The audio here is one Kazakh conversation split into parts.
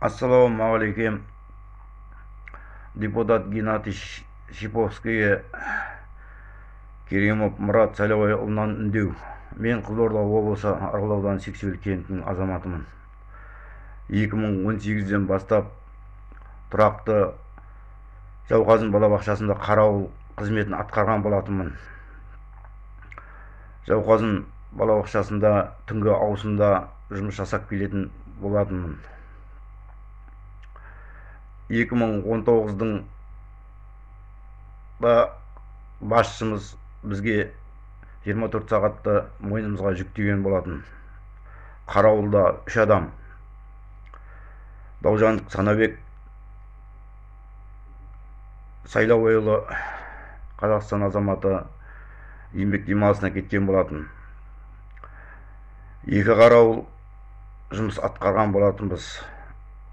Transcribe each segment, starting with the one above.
Ассалаумағалейкем. Депутат Геннадий Шиповскийге Керемов Мұрат Сайлауайұлынан үндеу. Мен Қызылорда облысы Арғыл ауданы кентінің азаматымын. 2018-ден бастап тұрақты Жауқазын балабақшасында қарауыл қызметін атқарған болатынмын. Жауқазын балабақшасында түнгі ауысымда жұмыс жасап келетін болатынмын 2019-дың да басшымыз бізге 24 сағатты мойнымызға жүктеген болатын. Қарауылда үш адам. Даужан санабек сайлауайұлы қазақстан азаматы еңбек демалысына кеткен болатын. Екі қарауыл жұмыс атқарған болатынбыз.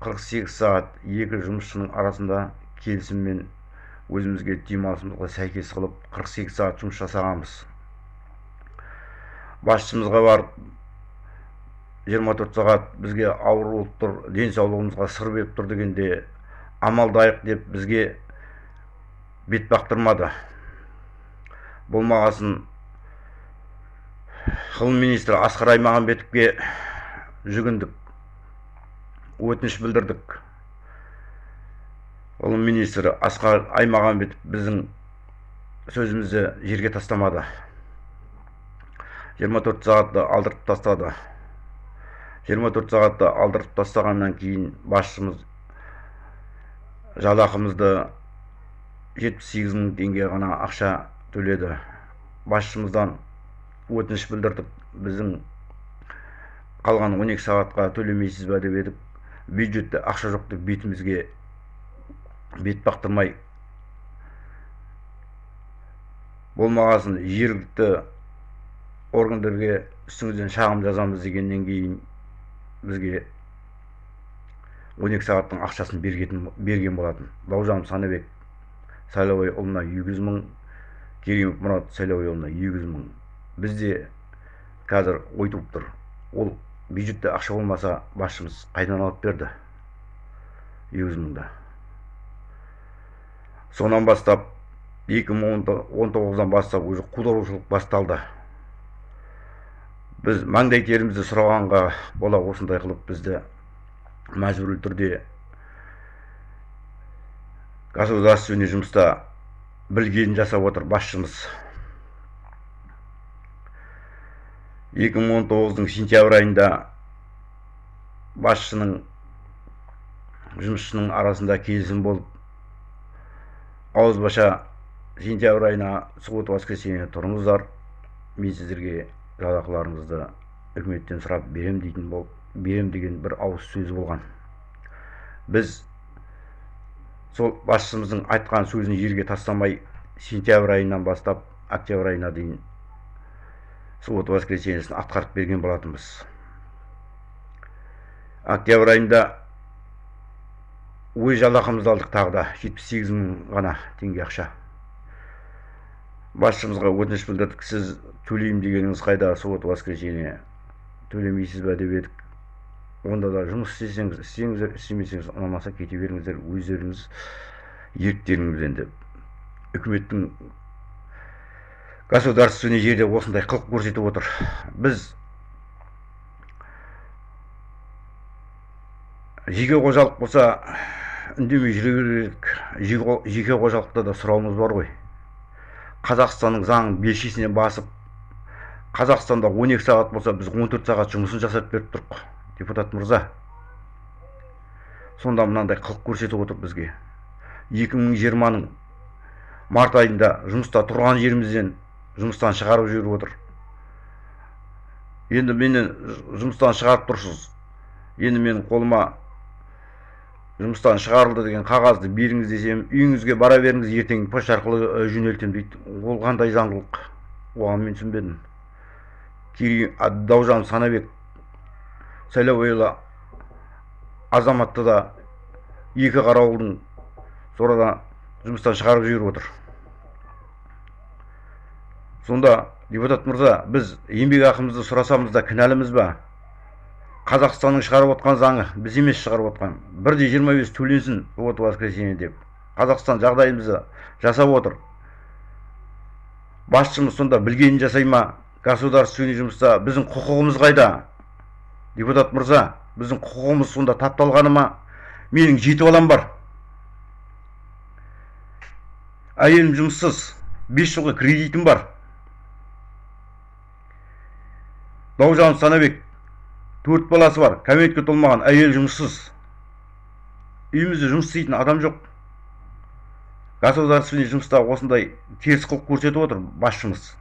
48 сағат екі жұмысшының арасында келісіммен өзімізге демалысымызға сәйкес қылып 48 сағат жұмыс жасағанбыз. Басшымызға барып 24 сағат бізге ауыр болып тұр денсаулығымызға сыр беріп тұр дегенде амалдайық деп бізге бет бақтырмады. Болмағасын ғылым министрі асқар аймағамбетовке жүгіндік. Өтініш білдірдік. Ғылым министрі асқар аймағамбетов біздің сөзімізді жерге тастамады. 24 сағатты алдырып тастады. 24 сағатты алдырып тастағаннан кейін басшымыз жалақымызды 78 мың теңге ғана ақша төледі. Басшымыздан өтініш білдірдік. Біздің қалған 12 сағатқа төлемейсіз ба деп едік. Бюджетте ақша жоқ деп бетімізге бет бақтырмай болмағасын жергілікті органдарға үстіңізден шағым жазамыз дегеннен кейін бізге 12 сағаттың ақшасын берген, берген болатын. Бауыржан санабек сайлауайұлына 200 мың керимов мұрат сайлауайұлына 200 мың. Бізде қазір ой туып тұр. Ол бюджетте ақша болмаса басшымыз қайдан алып берді? Екі мыңды сонан бастап 2019-дан бастап уже қударушылық басталды. Біз маңдай терімізді сұрағанға бола осындай қылып бізді мәжбүрлі түрде государственный жұмыста білгенін жасап отыр басшымыз. 2019-дың сентябрь айында басшының жұмысшының арасында келісім болып ауызбаша сентябрь айына суббота воскресенье тұрыңыздар. Мен сіздерге жалақыларыңызды үкіметтен сұрап берем дейтін бол берем деген бір ауыз сөзі болған. Біз сол басшымыздың айтқан сөзін жерге тастамай сентябрь айынан бастап октябрь айына дейін суббота воскресеньесін атқарып берген болатынбыз. Октябрь айында өз жалақымызды алдық тағы да жетпіс сегіз мың ғана теңге ақша. Басшымызға өтініш білдірдік сіз төлеймін дегеніңіз қайда? Суббота воскресенье төлемейсіз ба деп едік. Онда да жұмыс істесеңіз істеңіздер істемесеңіз ұнамаса кете беріңіздер өздеріңіз еріктеріңізбен деп. Үкіметтің государственный жерде осындай қылық көрсетіп отыр. Біз жеке қожалық болса үндемей жүре берейік жеке қожалықта да сұрауымыз бар ғой. Қазақстанның заңын белшесінен басып қазақстанда 12 сағат болса біз 14 сағат жұмысын жасап беріп тұрық депутат мырза. Сонда мынандай қылық көрсетіп отыр бізге. 2020-ның март айында жұмыста тұрған жерімізден жұмыстан шығарып жіберіп отыр. Енді мені жұмыстан шығарып тұрсыз. Енді менің қолыма жұмыстан шығарылды деген қағазды беріңіз десем үйіңізге бара беріңіз ертең почта арқылы жөнелтемін дейді. Ол қандай заңдылық? Оған мен түсінбедім. Кейін даужан санабек сайлауұлы азаматты да екі қарауылдың сонда жұмыстан шығарып жіберіп отыр. Сонда депутат мырза біз еңбек ақымызды сұрасамыз да кінәліміз ба? Қазақстанның шығарып отқан заңы біз емес шығарып отқан. Бір де жиырма бес төленсін вот воскресенье деп. Қазақстан жағдайымызды жасап отыр. Басшымыз сонда білгенін жасай ма? Государственный жұмыста біздің құқығымыз қайда? Депутат мырза біздің құқығымыз сонда тапталғаны ма? Менің жеті балам бар. Әйелім жұмыссыз. Бес жылғы кредитім бар. Бауыржан санабек төрт баласы бар кәмелетке толмаған әйел жұмыссыз. Үйімізде жұмыс істейтін адам жоқ. Государственный жұмыста осындай теріс қылық көрсетіп отыр басшымыз.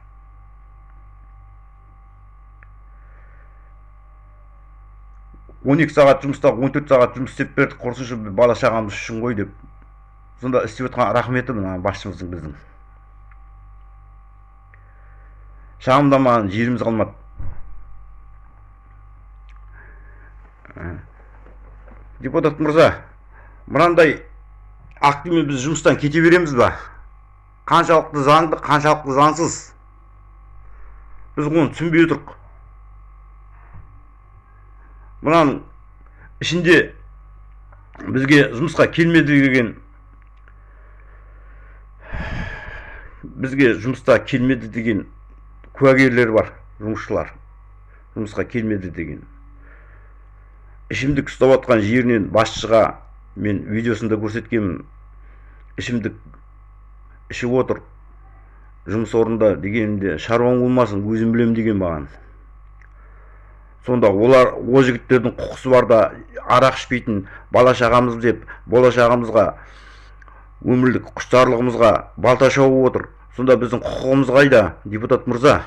он екі сағат жұмыста он төрт сағат жұмыс істеп бердік құрысыншы бала шағамыз үшін ғой деп. Сонда істеп жатқан рахметі мына басшымыздың біздің. Шағымданмаған жеріміз қалмады. Депутат мырза мынандай актімен біз жұмыстан кете береміз ба? Қаншалықты заңды қаншалықты заңсыз? Біз оны түсінбей отырмық мынаның ішінде бізге жұмысқа келмеді деген. Бізге жұмыста келмеді деген куәгерлер бар жұмысшылар. Жұмысқа келмеді деген. Ішімдік ұстап жатқан жерінен басшыға мен видеосында көрсеткенмін. Ішімдік ішіп отыр. Жұмыс орнында дегенімде шаруаң болмасын өзім білемін деген маған. Сонда олар ол жігіттердің құқысы бар да арақ ішпейтін бала шағамыз деп болашағымызға өмірлік құштарлығымызға балта шауып отыр. Сонда біздің құқығымыз қайда депутат мырза?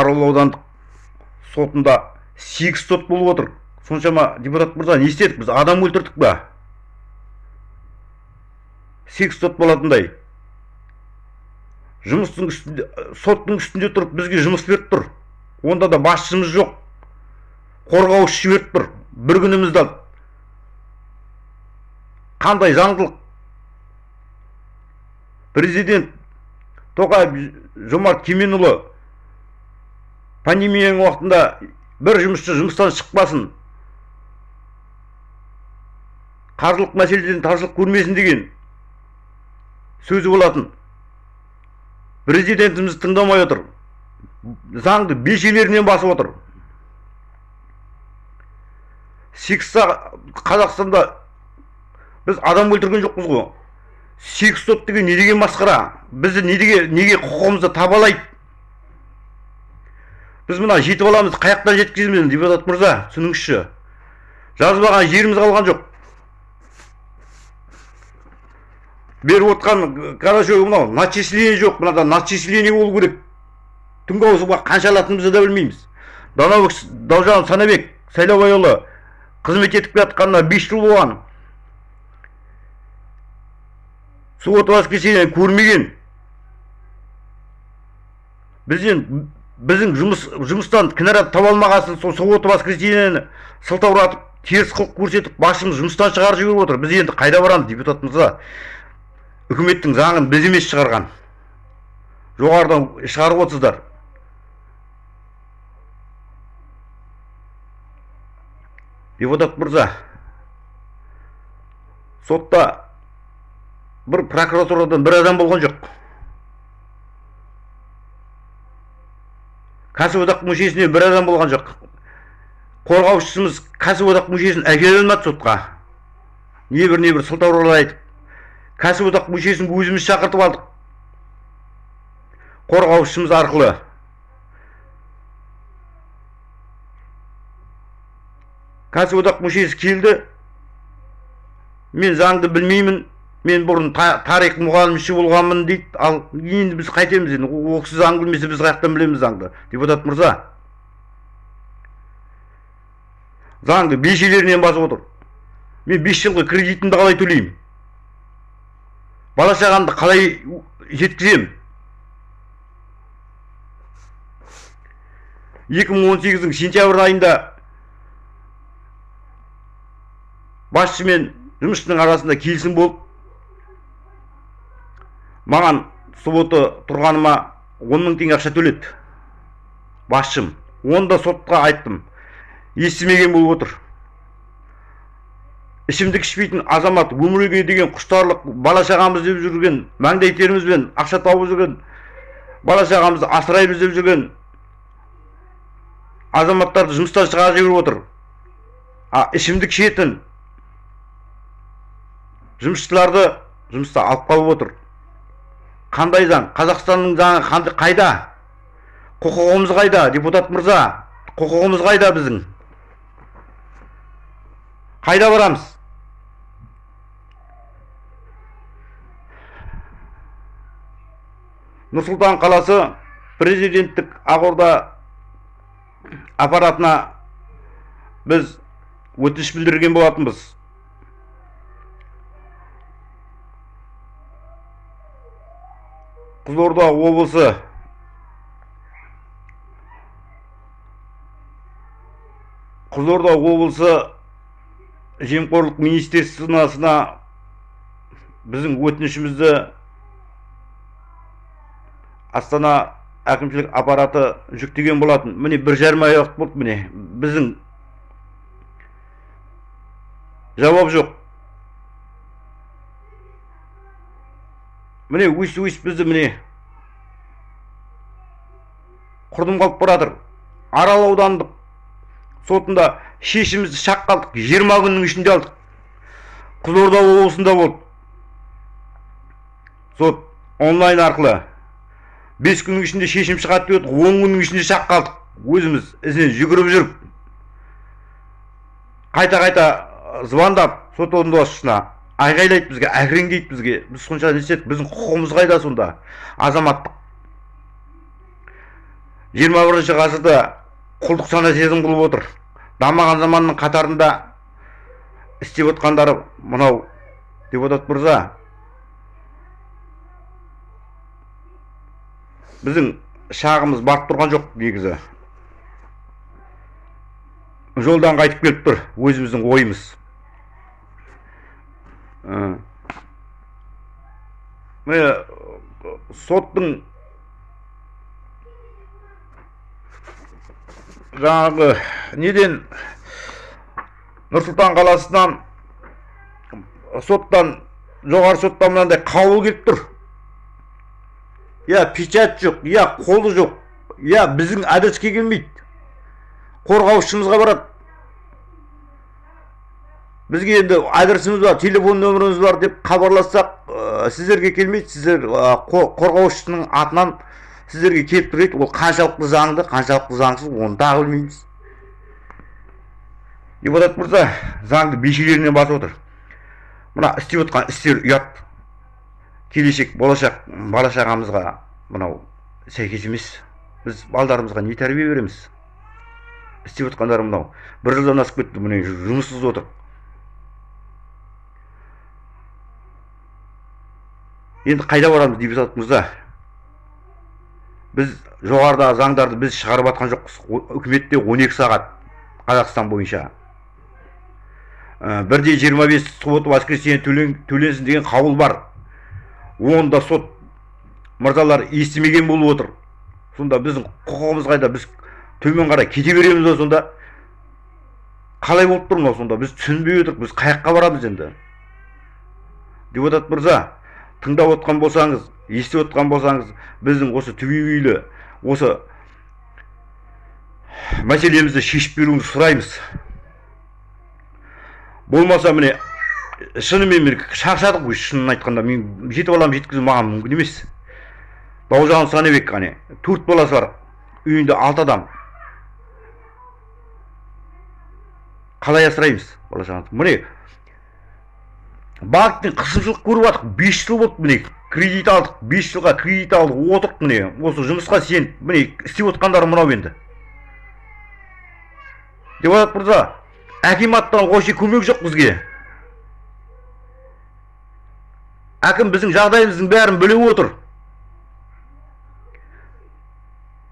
Арал аудандық сотында сегіз сот болып отыр. Соншама депутат мырза не істедік біз? Адам өлтірдік па сегіз сот болатындай. Жұмыстың үстінде соттың үстінде тұрып бізге жұмыс беріп тұр. Онда да басшымыз жоқ. Қорғаушы жіберіп тұр. Бір күнімізді қандай заңдылық? Президент тоқаев жомарт кеменұлы пандемияның уақытында бір жұмысшы жұмыстан шықпасын. Қаржылық мәселеден таршылық көрмесін деген сөзі болатын. Президентіміз тыңдамай отыр. Заңды бешелерінен басып отыр. Сегіз қазақстанда біз адам өлтірген жоқпыз ғой. Сот деген не деген масқара? Бізді неге неге құқығымызды табалайды? Біз мына жеті баламызды қай жақтан жеткіземіз депутат мырза түсініңізші. Жазбаған жеріміз қалған жоқ. Беріп отқан короче мынау начисление жоқ мынада начисление болу керек. Түнгі ауысымға қанша алатынымызды да білмейміз. Данабек даужан санабек сайлаубайұлы қызмет етіп келе жатқанына бес жыл болған. Суббота воскресенье көрмеген. Бізден біздің жұмыс жұмыстан кінәрат таба алмағасын сол суббота воскресеньені сылтауратып теріс қылық көрсетіп басшымыз жұмыстан шығарып жіберіп отыр. Біз енді қайда барамыз депутат мырза үкіметтің заңын біз емес шығарған. Жоғарыдан шығарып отырсыздар. Депутат мырза сотта бір прокуратурадан бір адам болған жоқ. Кәсіподақ мүшесіне бір адам болған жоқ. Қорғаушысымыз кәсіподақ мүшесін әкеле алмады сотқа? Небір небір сылтауралар айтып кәсіподақ мүшесін өзіміз шақыртып алдық. Қорғаушымыз арқылы. Кәсіподақ мүшесі келді. Мен заңды білмеймін. Мен бұрын тарих мұғалімші болғанмын дейді. Ал енді біз қайтеміз енді. Ол кісі заң білмесе біз қай жақтан білеміз заңды. Депутат мырза. Заңды бешелерінен басып отыр. Мен бес жылғы кредитімді қалай төлеймін? Бала шағамды қалай жеткіземін? екі мың он сегіздің сентябрь айында басшы мен жұмысшының арасында келісім болып маған суббота тұрғаныма он мың теңге ақша төледі. Басшым оны да сотқа айттым. Естімеген болып отыр. Ішімдік ішпейтін азамат өмірге деген құштарлық бала шағамыз деп жүрген маңдай терімізбен ақша тауып жүрген бала шағамызды асыраймыз деп жүрген азаматтарды жұмыстан шығарып жіберіп отыр. А ішімдік ішетін жұмысшыларды жұмыста алып қалып отыр. Қандай заң? Қазақстанның заңы қайда? Құқығымыз қайда депутат мырза? Құқығымыз қайда біздің? Қайда барамыз? Нұр сұлтан қаласы президенттік ақорда аппаратына біз өтініш білдірген болатынбыз. Қызылорда облысы. Қызылорда облысы жемқорлық министерствосына біздің өтінішімізді астана әкімшілік аппараты жүктеген болатын. Міне бір жарым ай уақыт болды міне. Біздің жауап жоқ. Міне өйс өйс бізді міне құрдым қалып жатыр арал аудандық сотында шешімімізді шақ қалдық. Жиырма күннің ішінде алдық. Қызылорда облысында болды. Сот онлайн арқылы бес күннің ішінде шешім шығады деп едік. Он күннің ішінде шақ қалдық. Өзіміз ізінен жүгіріп жүріп қайта қайта звондап сот орындаушысына айғайлайды бізге әкіреңдейді бізге. Біз сонша не істедік? Біздің құқығымыз қайда сонда? Азаматтық. Жиырма бірінші ғасырда құлдық сана сезім қылып отыр. Дамыған заманның қатарында істеп отқандары мынау депутат мырза. Біздің шағымыз барып тұрған жоқ негізі. Жолдан қайтып келіп тұр. Өзіміздің ойымыз. Соттың жаңағы неден нұр сұлтан қаласынан соттан жоғары соттан мынандай қаулы келіп тұр. Иә печать жоқ иә қолы жоқ иә біздің адреске келмейді қорғаушымызға барады. Бізге енді адресіміз бар телефон нөміріміз бар деп хабарлассақ ә, сіздерге келмейді сіздер ә, қор- қорғаушының атынан сіздерге келіп тұр ол қаншалықты заңды қаншалықты заңсыз оны тағы білмейміз депутат мырза заңды бешелерінен басып отыр мына істеп отқан істер ұят келешек болашақ бала шағамызға мынау сәйкес емес біз балдарымызға не тәрбие береміз істеп отқандары мынау бір жылдан асып кетті міне жұмыссыз отыр енді қайда барамыз депутат мырза біз жоғарыдағы заңдарды біз шығарып жатқан жоқпыз. Үкіметте 12 сағат қазақстан бойынша. Ә, бірде 25 суббота воскресенье төлен- төленсін деген қаулы бар. Оны да сот мырзалар естімеген болып отыр. Сонда біздің құқығымыз қайда? Біз төмен қарай кете береміз ба сонда? Қалай болып тұр мынау сонда? Біз түсінбей отырмыз біз қай жаққа барамыз енді? Депутат мырза тыңдап отқан болсаңыз естіп отқан болсаңыз біздің осы түбегейлі осы мәселемізді шешіп беруіңізді сұраймыз. Болмаса міне шынымен мен шаршадық қой шынын айтқанда. Мен жеті баламды жеткізу маған мүмкін емес. Бауыржан санабек қане төрт баласы бар үйінде алты адам. Қалай асыраймыз бала міне банктен қысымшылық көріп жатырық бес жыл болды міне. Кредит алдық бес жылға кредит алып отырық міне. Осы жұмысқа сеніп міне істеп отқандары мынау енді. Депутат мырза акиматтан вообще көмек жоқ бізге. Әкім біздің жағдайымыздың бәрін біліп отыр.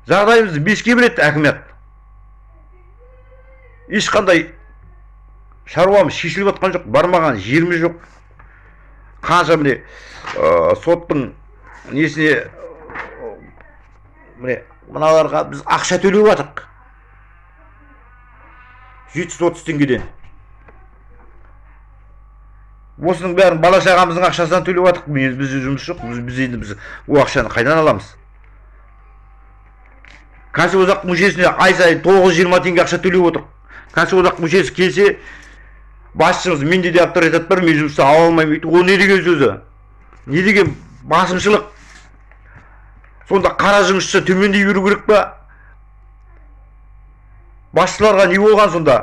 Жағдайымызды беске біледі әкімет ешқандай шаруамыз шешіліп жатқан жоқ бармаған жеріміз жоқ. Қанша міне ә, соттың несіне міне мыналарға біз ақша төлеп жатырық жеті жүз отыз теңгеден. Осының бәрін бала шағамыздың ақшасынан төлеп жатырық біз бізде жұмыс жоқ. Біз, біз енді біз ол ақшаны қайдан аламыз? Кәсіподақ мүшесіне ай сайын тоғыз жиырма теңге ақша төлеп отырмық кәсіподақ мүшесі келсе басшымыз менде де авторитет бар мен жұмысты ала алмаймын дейді ол не деген сөзі не деген басымшылық сонда қара жұмысшы төмендей беру керек па басшыларға не болған сонда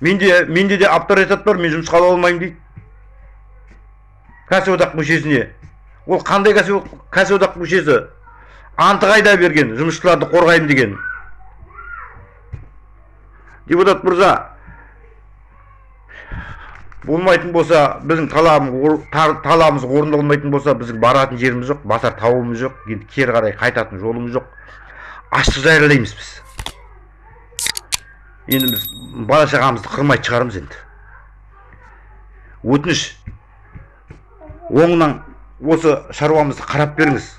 менде менде де авторитет бар мен жұмысқа ала алмаймын дейді кәсіподақ мүшесіне ол қандай кәсіп кәсіподақ мүшесі анты қайда берген жұмысшыларды қорғаймын деген депутат мырза. Болмайтын болса біздің талабымыз талабымыз орындалмайтын болса біздің баратын жеріміз жоқ басар тауымыз жоқ енді кері қарай қайтатын жолымыз жоқ. Аштық жариялаймыз біз. Енді біз бала шағамызды қырмайтын шығармыз енді. Өтініш оңынан осы шаруамызды қарап беріңіз.